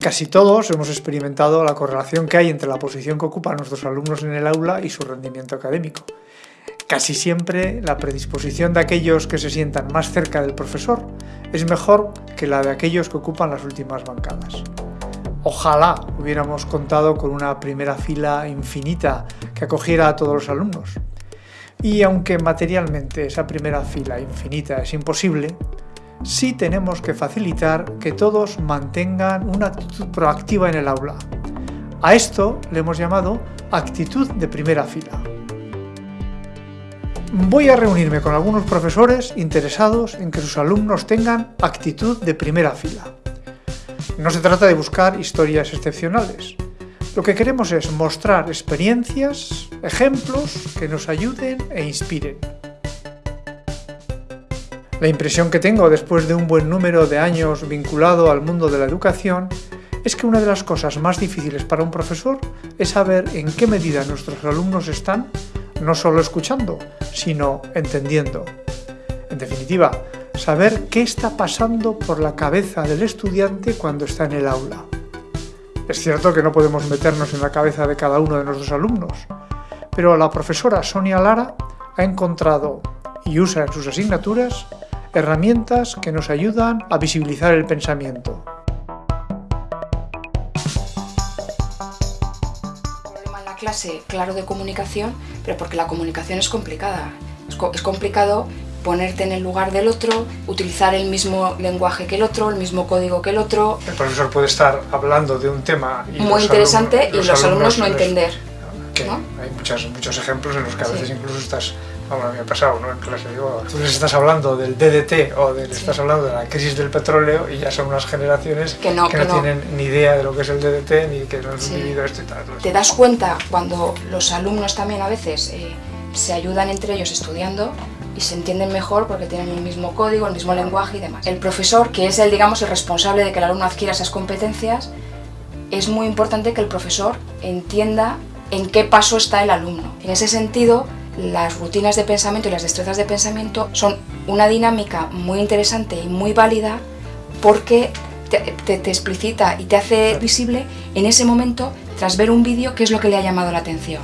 Casi todos hemos experimentado la correlación que hay entre la posición que ocupan nuestros alumnos en el aula y su rendimiento académico. Casi siempre la predisposición de aquellos que se sientan más cerca del profesor es mejor que la de aquellos que ocupan las últimas bancadas. Ojalá hubiéramos contado con una primera fila infinita que acogiera a todos los alumnos. Y aunque materialmente esa primera fila infinita es imposible, sí tenemos que facilitar que todos mantengan una actitud proactiva en el aula. A esto le hemos llamado actitud de primera fila. Voy a reunirme con algunos profesores interesados en que sus alumnos tengan actitud de primera fila. No se trata de buscar historias excepcionales. Lo que queremos es mostrar experiencias, ejemplos que nos ayuden e inspiren. La impresión que tengo después de un buen número de años vinculado al mundo de la educación es que una de las cosas más difíciles para un profesor es saber en qué medida nuestros alumnos están no solo escuchando, sino entendiendo. En definitiva, saber qué está pasando por la cabeza del estudiante cuando está en el aula. Es cierto que no podemos meternos en la cabeza de cada uno de nuestros alumnos, pero la profesora Sonia Lara ha encontrado y usa en sus asignaturas herramientas que nos ayudan a visibilizar el pensamiento. problema en la clase, claro, de comunicación, pero porque la comunicación es complicada. Es, co es, complicado ponerte en el lugar del otro, utilizar el mismo lenguaje que el otro, el mismo código que el otro. El profesor puede estar hablando de un tema y muy interesante alumnos, y los, alumnos, no entender. Que ¿no? Hay muchas, muchos ejemplos en los que a veces Sí. incluso estás, a mí me ha pasado ¿no? en clase, digo, tú les estás hablando del DDT o de, les estás hablando de la crisis del petróleo y ya son unas generaciones Que no, que no. tienen ni idea de lo que es el DDT ni que no han Sí. vivido esto y tal. Entonces, Te das cuenta cuando los alumnos también a veces eh, se ayudan entre ellos estudiando y se entienden mejor porque tienen el mismo código, el mismo lenguaje y demás. El profesor, que es el, digamos, el responsable de que el alumno adquiera esas competencias, es muy importante que el profesor entienda en qué paso está el alumno. En ese sentido, las rutinas de pensamiento y las destrezas de pensamiento son una dinámica muy interesante y muy válida porque te, te- te explicita y te hace visible en ese momento, tras ver un vídeo, qué es lo que le ha llamado la atención.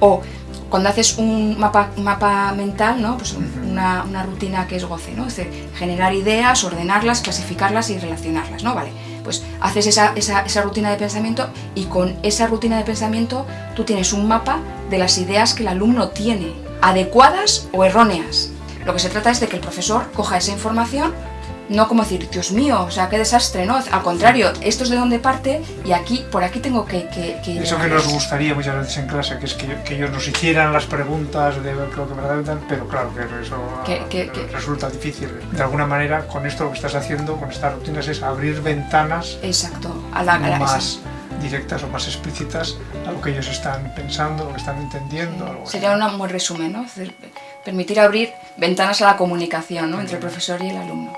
O cuando haces un mapa, mental, ¿no? pues un- una, una rutina que es goce, ¿no? es decir, generar ideas, ordenarlas, clasificarlas y relacionarlas. ¿no? Vale, pues haces esa, esa, rutina de pensamiento y con esa rutina de pensamiento tú tienes un mapa de las ideas que el alumno tiene, adecuadas o erróneas. Lo que se trata es de que el profesor coja esa información, no como decir, Dios mío, o sea, qué desastre, ¿no? Al contrario, esto es de donde parte y aquí, por aquí tengo que... que, que Eso que nos gustaría muchas veces en clase, que es que, que ellos nos hicieran las preguntas de lo que verdaderamente, pero claro que eso Que- que- resulta difícil. De alguna manera, con esto lo que estás haciendo, con estas rutinas, es abrir ventanas Exacto, a la, a la- más directas o más explícitas a lo que ellos están pensando, lo que están entendiendo. algo. Sería un buen resumen, ¿no? Es decir, permitir abrir ventanas a la comunicación ¿no? entre el profesor y el alumno.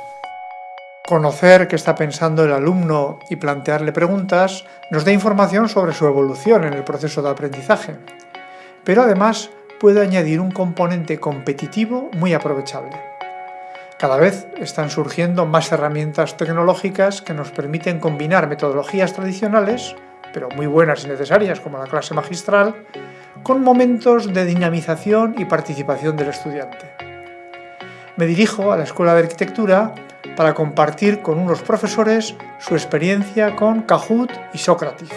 Conocer qué está pensando el alumno y plantearle preguntas nos da información sobre su evolución en el proceso de aprendizaje, pero además puede añadir un componente competitivo muy aprovechable. Cada vez están surgiendo más herramientas tecnológicas que nos permiten combinar metodologías tradicionales, pero muy buenas y necesarias como la clase magistral, con momentos de dinamización y participación del estudiante. Me dirijo a la Escuela de Arquitectura para compartir con unos profesores su experiencia con Kahoot y Socrative.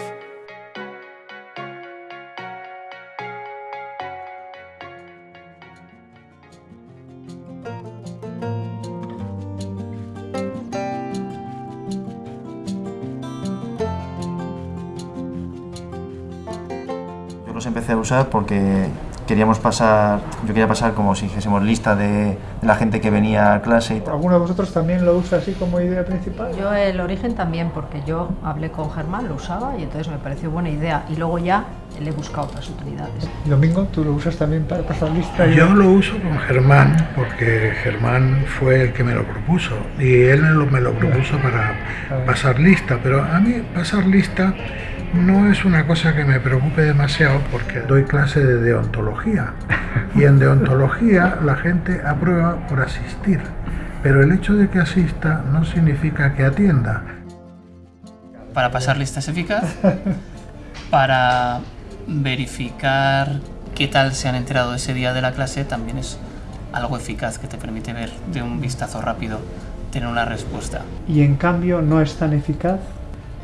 Yo los empecé a usar porque queríamos pasar, yo quería pasar como si dijésemos lista de, de la gente que venía a clase y tal. ¿Alguno de vosotros también lo usa así como idea principal? Yo el origen también, porque yo hablé con Germán, lo usaba y entonces me pareció buena idea. Y luego ya le he buscado otras utilidades. Domingo, ¿tú lo usas también para pasar lista? Yo lo uso con Germán porque Germán fue el que me lo propuso y él me lo, me lo propuso para pasar lista, pero a mí pasar lista no es una cosa que me preocupe demasiado porque doy clase de deontología y en deontología la gente aprueba por asistir, pero el hecho de que asista no significa que atienda. para pasar listas eficaz, para verificar qué tal se han enterado ese día de la clase, también es algo eficaz que te permite ver de un vistazo rápido, tener una respuesta. Y en cambio no es tan eficaz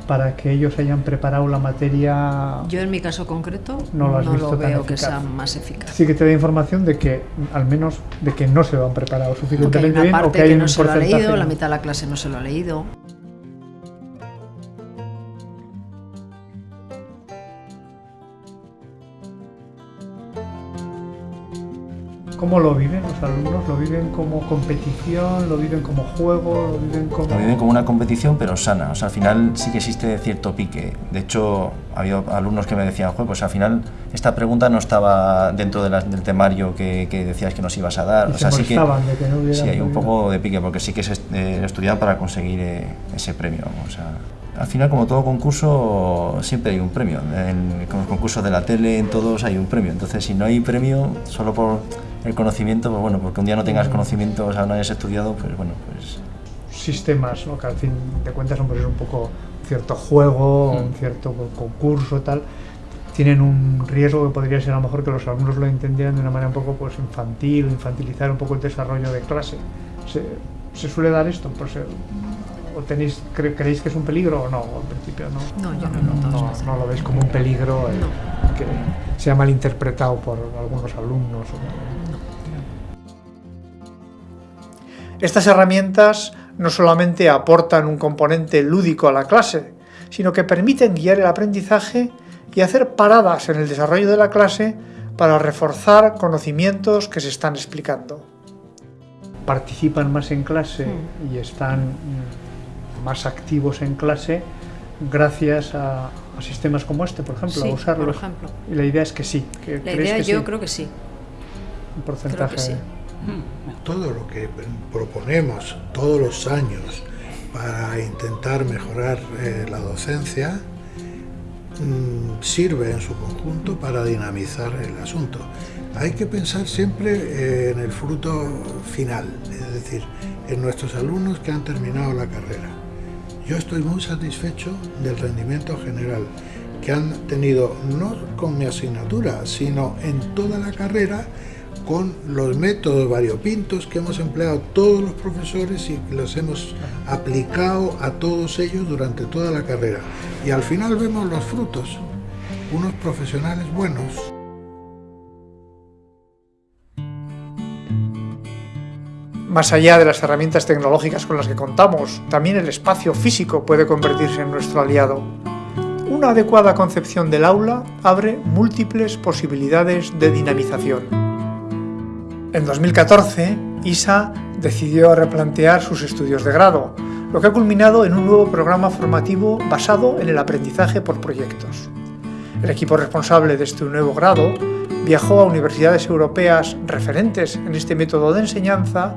para que ellos hayan preparado la materia. Yo en mi caso concreto no lo, has visto lo tan veo que eficaz. sea más eficaz. Sí que te da información de que, al menos, de que no se lo han preparado suficientemente bien o que hay que un no se lo ha leído, la mitad de la clase no se lo ha leído. ¿Cómo lo viven los alumnos? ¿Lo viven como competición? ¿Lo viven como juego? ¿Lo viven como...? Lo viven como una competición, pero sana. O sea, al final sí que existe cierto pique. De hecho, ha habido alumnos que me decían, "Joder, pues al final esta pregunta no estaba dentro de la- del temario que, que decías que nos ibas a dar. Y o se sea, sí que de que no sí hay un poco de pique, porque sí que se eh, estudian para conseguir eh, ese premio. O sea, al final, como todo concurso, siempre hay un premio. En los concursos de la tele, en todos hay un premio. Entonces, si no hay premio, solo por el conocimiento, pues bueno, porque un día no tengas conocimiento, o sea, no hayas estudiado, pues bueno, pues sistemas, ¿no? que al fin de cuentas son pues, un poco cierto juego, un cierto concurso, tal, tienen un riesgo que podría ser a lo mejor que los alumnos lo entendieran de una manera un poco pues, infantil, infantilizar un poco el desarrollo de clase. ¿Se, se suele dar esto? Pues, eh, ¿O tenéis, cre- creéis que es un peligro o no? O al principio no. No, yo no lo veis como un peligro eh, que sea malinterpretado por algunos alumnos. o- Estas herramientas no solamente aportan un componente lúdico a la clase, sino que permiten guiar el aprendizaje y hacer paradas en el desarrollo de la clase para reforzar conocimientos que se están explicando. Participan más en clase y están mm, más activos en clase gracias a, a sistemas como este, por ejemplo, Sí, a usarlos. por ejemplo. Y la idea es que sí. Que La ¿crees idea que yo sí? creo que sí. un porcentaje. sí. Todo lo que proponemos todos los años para intentar mejorar eh, la docencia mm, sirve en su conjunto para dinamizar el asunto. Hay que pensar siempre eh, en el fruto final, es decir, en nuestros alumnos que han terminado la carrera. Yo estoy muy satisfecho del rendimiento general que han tenido no con mi asignatura, sino en toda la carrera con los métodos variopintos que hemos empleado todos los profesores y los hemos aplicado a todos ellos durante toda la carrera. Y al final vemos los frutos, unos profesionales buenos. Más allá de las herramientas tecnológicas con las que contamos, también el espacio físico puede convertirse en nuestro aliado. Una adecuada concepción del aula abre múltiples posibilidades de dinamización. En 2014, ISA decidió replantear sus estudios de grado, lo que ha culminado en un nuevo programa formativo basado en el aprendizaje por proyectos. El equipo responsable de este nuevo grado viajó a universidades europeas referentes en este método de enseñanza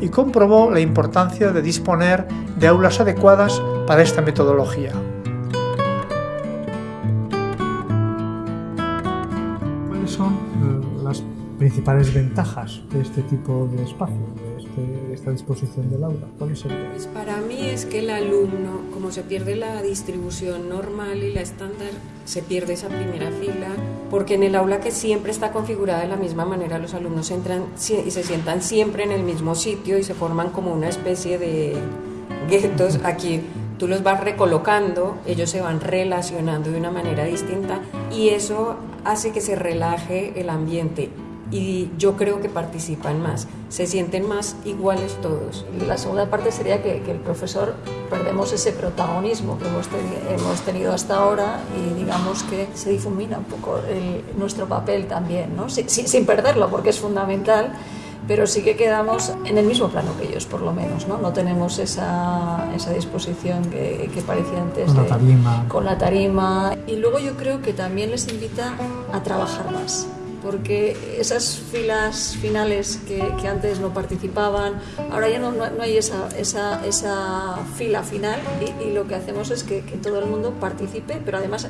y comprobó la importancia de disponer de aulas adecuadas para esta metodología. ¿Cuáles son eh, las principales ventajas de este tipo de espacio, de, este- de esta disposición del aula? ¿Cuáles serían? Pues para mí es que el alumno, como se pierde la distribución normal y la estándar, se pierde esa primera fila, porque en el aula que siempre está configurada de la misma manera, los alumnos entran y se sientan siempre en el mismo sitio y se forman como una especie de guetos. Aquí tú los vas recolocando, ellos se van relacionando de una manera distinta y eso hace que se relaje el ambiente y yo creo que participan más, se sienten más iguales todos. La segunda parte sería que, que el profesor perdemos ese protagonismo que hemos, teni- hemos tenido hasta ahora y digamos que se difumina un poco el- nuestro papel también, ¿no? Si- si- sin perderlo porque es fundamental, pero sí que quedamos en el mismo plano que ellos, por lo menos, ¿no? No tenemos esa, esa disposición que, que parecía antes. Con la de- tarima. Con la tarima. Y luego yo creo que también les invita a trabajar más porque esas filas finales que, que antes no participaban, ahora ya no, no- no hay esa, esa, esa fila final y, y lo que hacemos es que, que todo el mundo participe, pero además eh,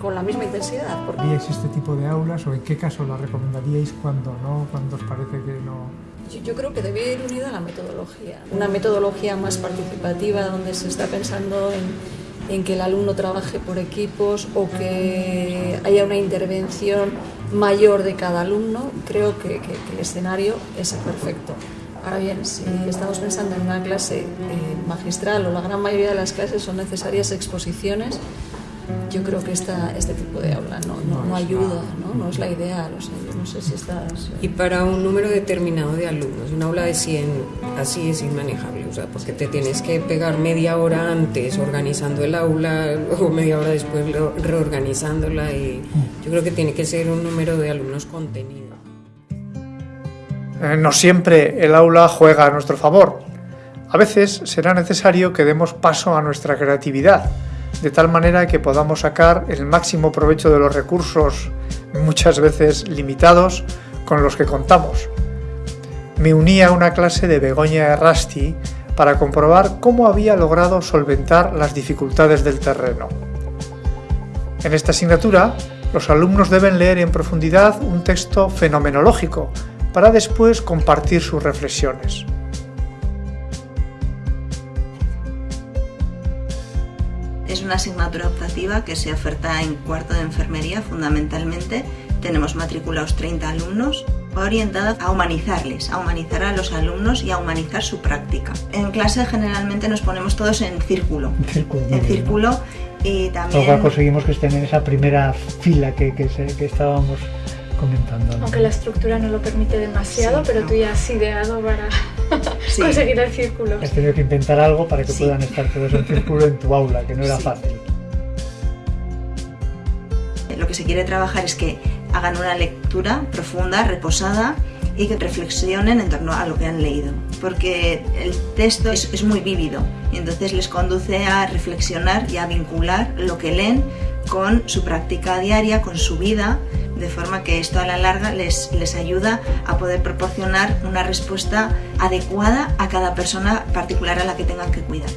con la misma intensidad. Porque ¿Haríais este tipo de aulas o en qué caso la recomendaríais cuando no, cuando os parece que no? yo, yo creo que debe ir unida a la metodología, una metodología más participativa donde se está pensando en en que el alumno trabaje por equipos o que haya una intervención mayor de cada alumno, creo que, el escenario es el perfecto. Ahora bien, si estamos pensando en una clase eh, magistral o la gran mayoría de las clases son necesarias exposiciones, yo creo que esta, este tipo de aula no, no, no ayuda, ¿no? no es la ideal. O sea, yo no sé si estás... Y para un número determinado de alumnos, una aula de 100 así es inmanejable, o sea, porque te tienes que pegar media hora antes organizando el aula o media hora después reorganizándola y yo creo que tiene que ser un número de alumnos contenido. Eh, no siempre el aula juega a nuestro favor. A veces será necesario que demos paso a nuestra creatividad, de tal manera que podamos sacar el máximo provecho de los recursos, muchas veces limitados, con los que contamos. Me uní a una clase de Begoña Errasti para comprobar cómo había logrado solventar las dificultades del terreno. En esta asignatura, los alumnos deben leer en profundidad un texto fenomenológico, para después compartir sus reflexiones. Una asignatura optativa que se oferta en cuarto de enfermería fundamentalmente. Tenemos matriculados 30 alumnos, va orientada a humanizarles, a humanizar a los alumnos y a humanizar su práctica. En clase generalmente nos ponemos todos en círculo, en círculo, en círculo y también... Conseguimos que estén en esa primera fila que, que estábamos comentando. Aunque la estructura no lo permite demasiado, sí, pero no. tú ya has ideado para sí. conseguir el círculo. Has tenido que inventar algo para que sí. puedan estar todos en círculo en tu aula, que no era fácil. Lo que se quiere trabajar es que hagan una lectura profunda, reposada y que reflexionen en torno a lo que han leído, porque el texto es, es muy vívido y entonces les conduce a reflexionar y a vincular lo que leen con su práctica diaria, con su vida, de forma que esto a la larga les, les ayuda a poder proporcionar una respuesta adecuada a cada persona particular a la que tengan que cuidar.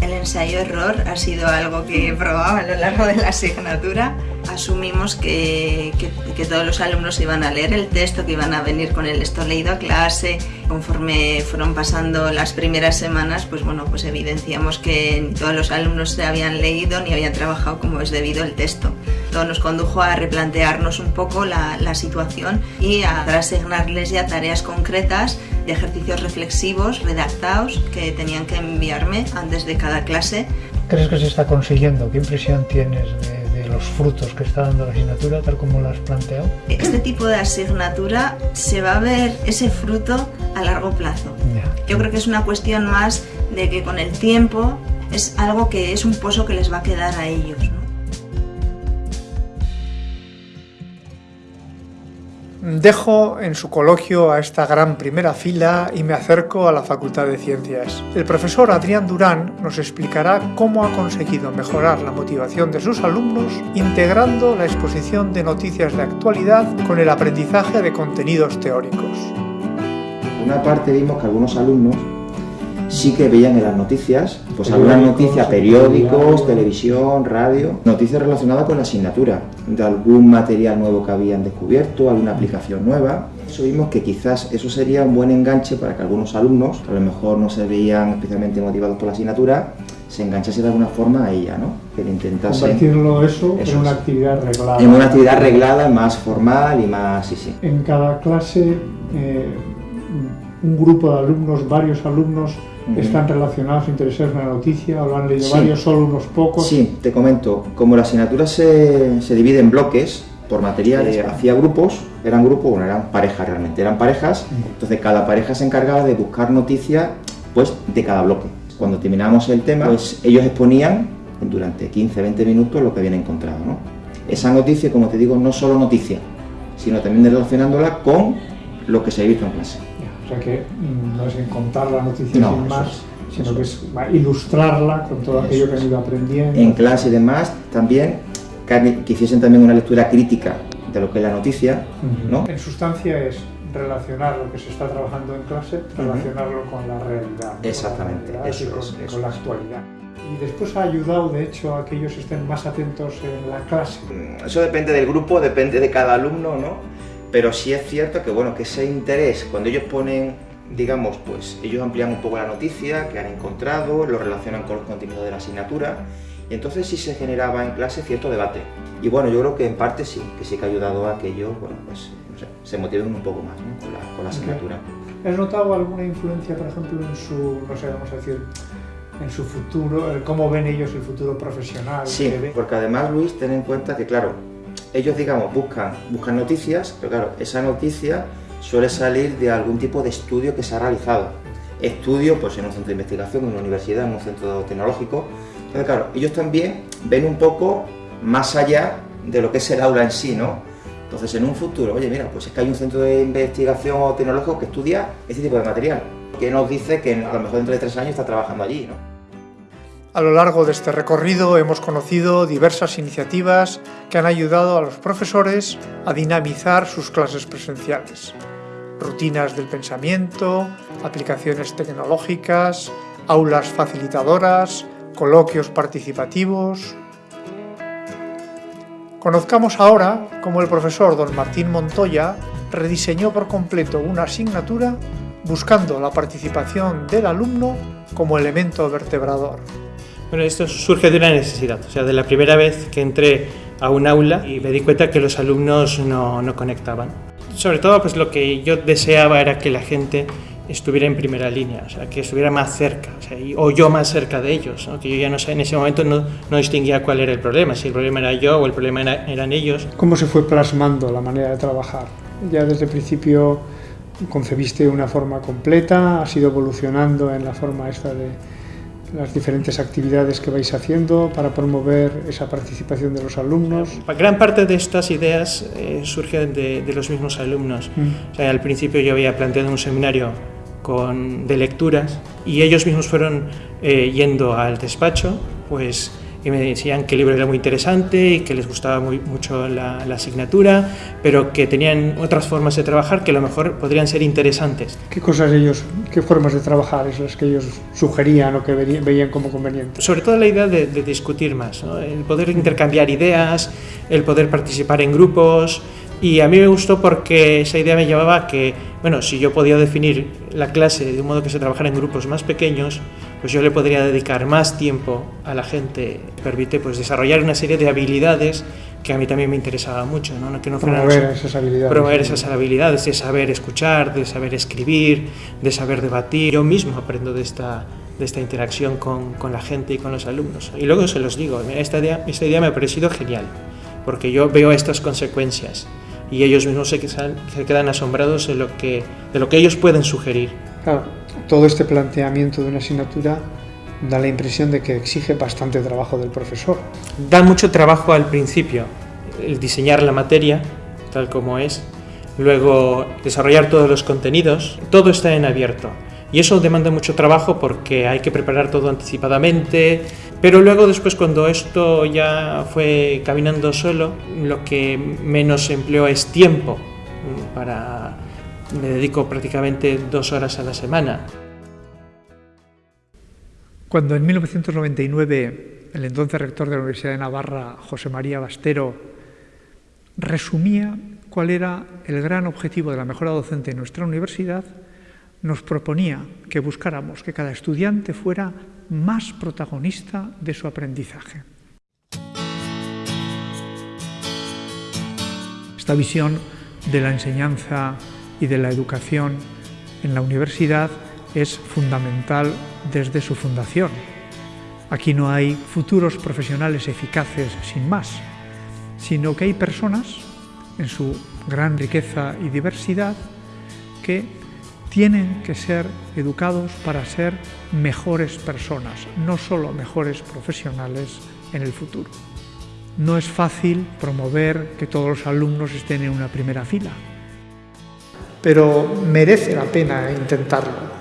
El ensayo-error ha sido algo que he probado a lo largo de la asignatura. Asumimos que, que, que, todos los alumnos iban a leer el texto, que iban a venir con el esto leído a clase. Conforme fueron pasando las primeras semanas, pues bueno, pues evidenciamos que todos los alumnos se habían leído ni habían trabajado como es debido el texto. Todo nos condujo a replantearnos un poco la, la situación y a asignarles ya tareas concretas de ejercicios reflexivos redactados que tenían que enviarme antes de cada clase. ¿Crees que se está consiguiendo? ¿Qué impresión tienes de los frutos que está dando la asignatura tal como lo has planteado? Este tipo de asignatura se va a ver ese fruto a largo plazo. Yeah. Yo creo que es una cuestión más de que con el tiempo es algo que es un pozo que les va a quedar a ellos. Dejo en su coloquio a esta gran primera fila y me acerco a la Facultad de Ciencias. El profesor Adrián Durán nos explicará cómo ha conseguido mejorar la motivación de sus alumnos integrando la exposición de noticias de actualidad con el aprendizaje de contenidos teóricos. Una parte vimos que algunos alumnos sí que veían en las noticias, pues algunas noticias, periódicos, televisión, radio, noticias relacionadas con la asignatura, de algún material nuevo que habían descubierto, alguna aplicación nueva. Eso vimos que quizás eso sería un buen enganche para que algunos alumnos, que a lo mejor no se veían especialmente motivados por la asignatura, se enganchase de alguna forma a ella, ¿no? Que le intentase... Convertirlo eso, eso en una actividad reglada. En una actividad reglada, más formal y más... sí, sí. En cada clase, eh, un grupo de alumnos, varios alumnos, están relacionados, interesados en la noticia, o lo han leído sí. varios, solo unos pocos. Sí, te comento, como la asignatura se, se divide en bloques por materiales, hacía grupos, eran grupos, bueno, eran parejas realmente, eran parejas, entonces cada pareja se encargaba de buscar noticias pues, de cada bloque. Cuando terminamos el tema, pues ellos exponían durante 15-20 minutos lo que habían encontrado. ¿no? Esa noticia, como te digo, no solo noticia, sino también relacionándola con lo que se ha visto en clase. O sea que no es en contar la noticia no, sin más, es, sino que es ilustrarla con todo aquello que han ido aprendiendo. En clase y demás, también que, que hiciesen también una lectura crítica de lo que es la noticia. Uh -huh. ¿no? En sustancia es relacionar lo que se está trabajando en clase, relacionarlo uh -huh. con la realidad. Exactamente, con la eso y con, es, eso con la actualidad. Y después ha ayudado, de hecho, a que ellos estén más atentos en la clase. Eso depende del grupo, depende de cada alumno, ¿no? Pero sí es cierto que bueno que ese interés cuando ellos ponen digamos, pues ellos amplían un poco la noticia que han encontrado, lo relacionan con los contenidos de la asignatura y entonces sí se generaba en clase cierto debate. Y bueno, yo creo que en parte sí, que sí que ha ayudado a que ellos, bueno, pues se motiven un poco más con, la, con, la, asignatura. ¿Has notado alguna influencia, por ejemplo, en su, no sé, vamos a decir, en su futuro, cómo ven ellos el futuro profesional? Sí, porque además, Luis, ten en cuenta que, claro, ellos, digamos, buscan, buscan noticias, pero claro, esa noticia suele salir de algún tipo de estudio que se ha realizado. Estudio, pues en un centro de investigación, en una universidad, en un centro tecnológico. Entonces, claro, ellos también ven un poco más allá de lo que es el aula en sí, ¿no? Entonces, en un futuro, oye, mira, pues es que hay un centro de investigación o tecnológico que estudia este tipo de material, que nos dice que a lo mejor dentro de tres años está trabajando allí, ¿no? A lo largo de este recorrido hemos conocido diversas iniciativas que han ayudado a los profesores a dinamizar sus clases presenciales. Rutinas del pensamiento, aplicaciones tecnológicas, aulas facilitadoras, coloquios participativos, Conozcamos ahora cómo el profesor don Martín Montoya rediseñó por completo una asignatura buscando la participación del alumno como elemento vertebrador. Bueno, esto surge de una necesidad, o sea, de la primera vez que entré a un aula y me di cuenta que los alumnos no, no conectaban. Sobre todo, pues lo que yo deseaba era que la gente estuviera en primera línea, o sea, que estuviera más cerca, o, yo más cerca de ellos, que yo ya no sé, en ese momento no, no, distinguía cuál era el problema, si el problema era yo o el problema eran ellos. ¿Cómo se fue plasmando la manera de trabajar? Ya desde el principio concebiste una forma completa, has ido evolucionando en la forma esta de las diferentes actividades que vais haciendo para promover esa participación de los alumnos. Gran parte de estas ideas eh, surgen de, de, los mismos alumnos. Mm. O sea, al principio yo había planteado un seminario de lecturas y ellos mismos fueron eh, yendo al despacho pues y me decían que el libro era muy interesante y que les gustaba muy, mucho la, asignatura, pero que tenían otras formas de trabajar que a lo mejor podrían ser interesantes. ¿Qué cosas ellos, qué formas de trabajar es las que ellos sugerían o que veían como convenientes? Sobre todo la idea de, discutir más, el poder intercambiar ideas, el poder participar en grupos, y a mí me gustó porque esa idea me llevaba a que, bueno, si yo podía definir la clase de un modo que se trabajara en grupos más pequeños, pues yo le podría dedicar más tiempo a la gente, permite pues desarrollar una serie de habilidades que a mí también me interesaba mucho, ¿no? Que no promover esas habilidades. Promover esas habilidades de saber escuchar, de saber escribir, de saber debatir. Yo mismo aprendo de esta, de esta interacción con, con la gente y con los alumnos. Y luego se los digo, esta idea, esta idea me ha parecido genial, porque yo veo estas consecuencias y ellos mismos se quedan, se quedan asombrados de lo, que, de lo que ellos pueden sugerir. Claro, todo este planteamiento de una asignatura da la impresión de que exige bastante trabajo del profesor. Da mucho trabajo al principio, el diseñar la materia tal como es, luego desarrollar todos los contenidos, todo está en abierto. Y eso demanda mucho trabajo porque hay que preparar todo anticipadamente, pero luego después cuando esto ya fue caminando solo, lo que menos empleo es tiempo para me dedico prácticamente dos horas a la semana. Cuando en 1999 el entonces rector de la Universidad de Navarra, José María Bastero, resumía cuál era el gran objetivo de la mejora docente en nuestra universidad, nos proponía que buscáramos que cada estudiante fuera más protagonista de su aprendizaje. Esta visión de la enseñanza y de la educación en la universidad es fundamental desde su fundación. Aquí no hay futuros profesionales eficaces sin más, sino que hay personas en su gran riqueza y diversidad que tienen que ser educados para ser mejores personas, no solo mejores profesionales en el futuro. No es fácil promover que todos los alumnos estén en una primera fila, pero merece la pena intentarlo.